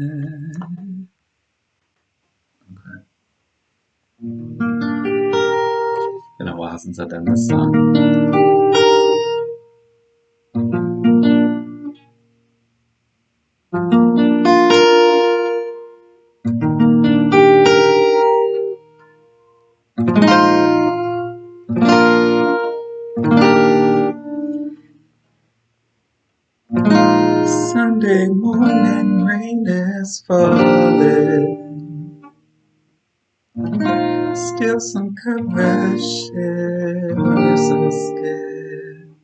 Okay. Been a while since I've done this song. Sunday morning rain is falling. Still some coverage shivers so scared.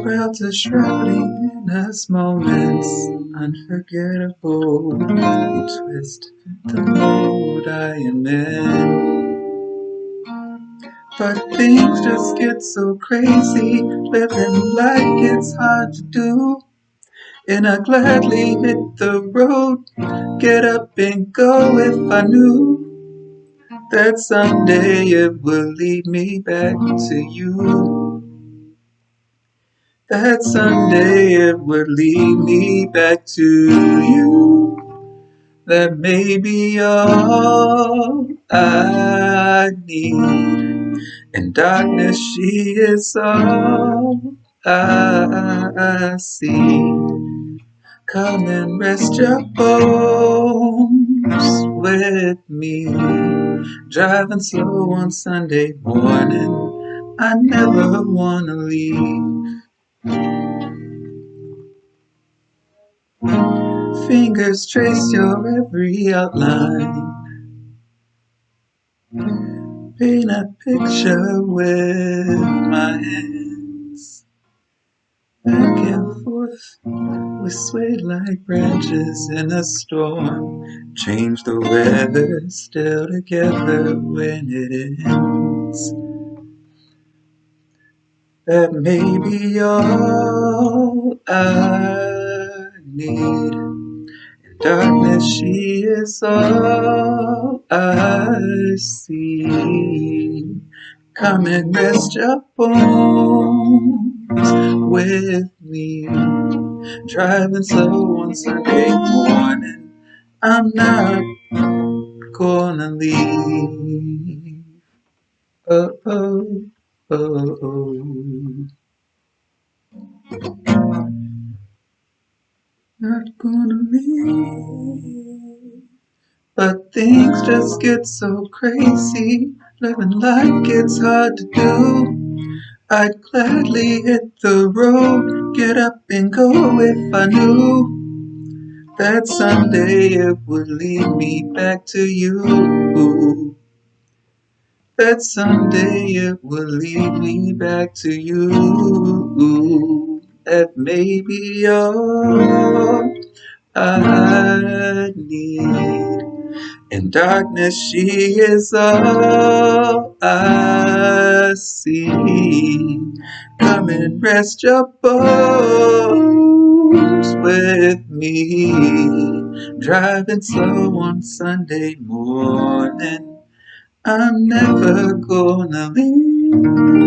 Clouds are shrouding in us moments unforgettable. Twist the mood I am in. But things just get so crazy, living like it's hard to do. And I gladly hit the road, get up and go if I knew that someday it would lead me back to you. That someday it would lead me back to you. That may be all I need. In darkness, she is all I see. Come and rest your bones with me. Driving slow on Sunday morning, I never wanna leave. Fingers trace your every outline. Paint a picture with my hands. Back and forth, we sway like branches in a storm. Change the weather, still together when it ends. That may be all I need. Darkness, she is all I see. Come and rest your bones with me. Driving slow on Sunday morning, I'm not gonna leave. Oh, oh, oh, oh. Not gonna leave. But things just get so crazy, living like it's hard to do. I'd gladly hit the road, get up and go if I knew that someday it would lead me back to you. That someday it would lead me back to you. That may be all I need. In darkness, she is all I see. Come and rest your bones with me. Driving slow on Sunday morning. I'm never gonna leave.